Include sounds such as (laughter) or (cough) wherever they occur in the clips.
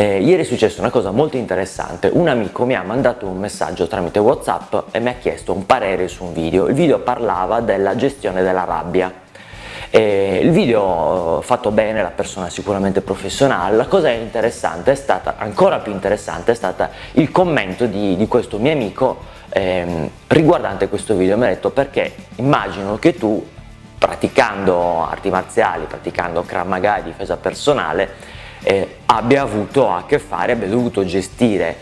Eh, ieri è successa una cosa molto interessante, un amico mi ha mandato un messaggio tramite Whatsapp e mi ha chiesto un parere su un video, il video parlava della gestione della rabbia. Eh, il video eh, fatto bene, la persona sicuramente professionale, la cosa interessante è stata, ancora più interessante, è stata il commento di, di questo mio amico ehm, riguardante questo video, mi ha detto perché immagino che tu praticando arti marziali, praticando Krav Maga e difesa personale, eh, abbia avuto a che fare, abbia dovuto gestire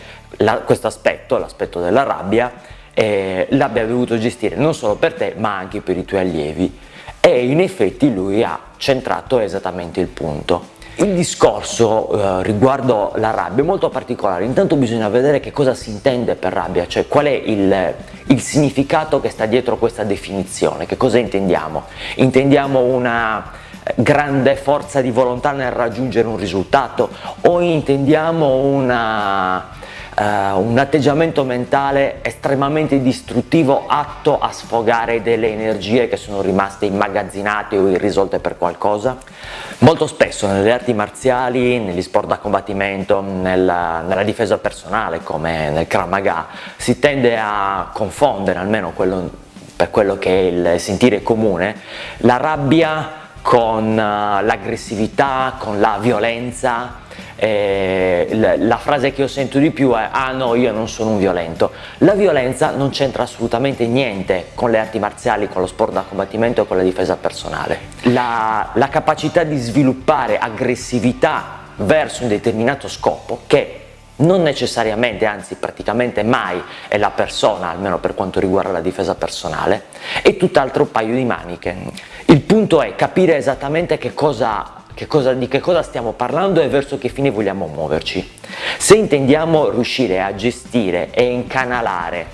questo aspetto, l'aspetto della rabbia, eh, l'abbia dovuto gestire non solo per te ma anche per i tuoi allievi e in effetti lui ha centrato esattamente il punto. Il discorso eh, riguardo la rabbia è molto particolare, intanto bisogna vedere che cosa si intende per rabbia, cioè qual è il, il significato che sta dietro questa definizione, che cosa intendiamo? Intendiamo una grande forza di volontà nel raggiungere un risultato o intendiamo una uh, un atteggiamento mentale estremamente distruttivo atto a sfogare delle energie che sono rimaste immagazzinate o irrisolte per qualcosa? Molto spesso nelle arti marziali, negli sport da combattimento, nella, nella difesa personale come nel Krav Maga si tende a confondere, almeno quello, per quello che è il sentire comune, la rabbia con uh, l'aggressività, con la violenza, eh, la frase che io sento di più è ah no io non sono un violento. La violenza non c'entra assolutamente niente con le arti marziali con lo sport da combattimento e con la difesa personale. La, la capacità di sviluppare aggressività verso un determinato scopo che non necessariamente, anzi praticamente mai è la persona, almeno per quanto riguarda la difesa personale, è tutt'altro paio di maniche. Il punto è capire esattamente che cosa che cosa, di che cosa stiamo parlando e verso che fine vogliamo muoverci. Se intendiamo riuscire a gestire e incanalare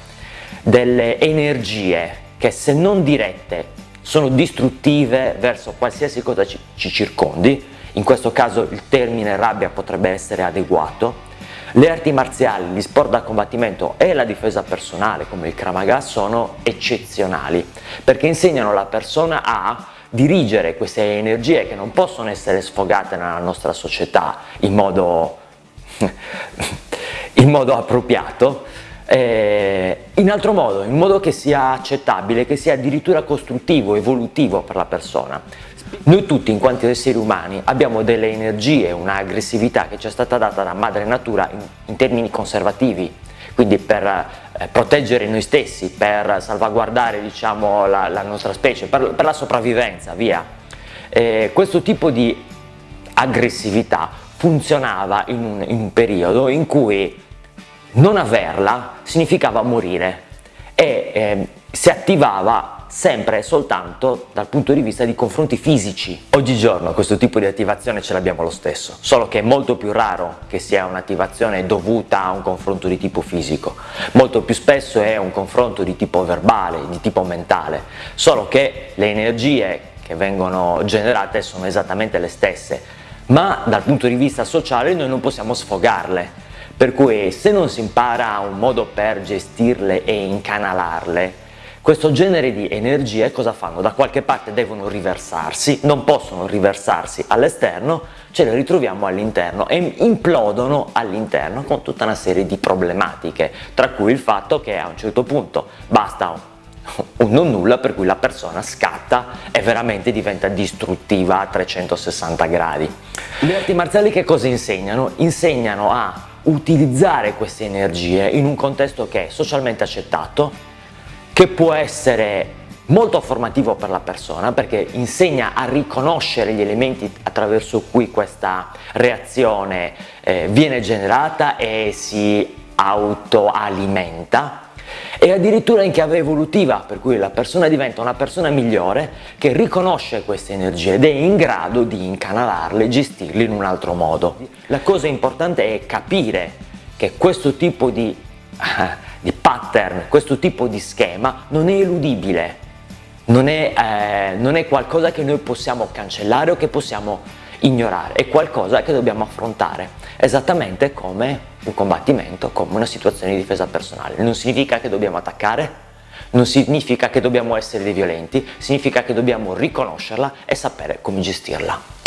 delle energie che se non dirette sono distruttive verso qualsiasi cosa ci, ci circondi, in questo caso il termine rabbia potrebbe essere adeguato, le arti marziali, gli sport da combattimento e la difesa personale come il Kramaga sono eccezionali perché insegnano alla persona a dirigere queste energie che non possono essere sfogate nella nostra società in modo, (laughs) in modo appropriato, eh, in altro modo, in modo che sia accettabile, che sia addirittura costruttivo, evolutivo per la persona. Noi tutti in quanto esseri umani abbiamo delle energie, un'aggressività che ci è stata data da madre natura in, in termini conservativi, quindi per eh, proteggere noi stessi, per salvaguardare diciamo, la, la, nostra specie, per, per la sopravvivenza, via. Eh, questo tipo di aggressività funzionava in un, in un periodo in cui non averla significava morire e eh, si attivava sempre e soltanto dal punto di vista di confronti fisici. Oggigiorno questo tipo di attivazione ce l'abbiamo lo stesso, solo che è molto più raro che sia un'attivazione dovuta a un confronto di tipo fisico, molto più spesso è un confronto di tipo verbale, di tipo mentale, solo che le energie che vengono generate sono esattamente le stesse, ma dal punto di vista sociale noi non possiamo sfogarle, per cui se non si impara un modo per gestirle e incanalarle, questo genere di energie cosa fanno? Da qualche parte devono riversarsi, non possono riversarsi all'esterno, ce le ritroviamo all'interno e implodono all'interno con tutta una serie di problematiche, tra cui il fatto che a un certo punto basta un non nulla per cui la persona scatta e veramente diventa distruttiva a 360 gradi. Le arti marziali che cosa insegnano? Insegnano a utilizzare queste energie in un contesto che è socialmente accettato, che può essere molto formativo per la persona perché insegna a riconoscere gli elementi attraverso cui questa reazione eh, viene generata e si autoalimenta e addirittura in chiave evolutiva per cui la persona diventa una persona migliore che riconosce queste energie ed è in grado di incanalarle e gestirle in un altro modo. La cosa importante è capire che questo tipo di (laughs) di pattern, questo tipo di schema non è eludibile, non è, eh, non è qualcosa che noi possiamo cancellare o che possiamo ignorare, è qualcosa che dobbiamo affrontare, esattamente come un combattimento, come una situazione di difesa personale. Non significa che dobbiamo attaccare, non significa che dobbiamo essere dei violenti, significa che dobbiamo riconoscerla e sapere come gestirla.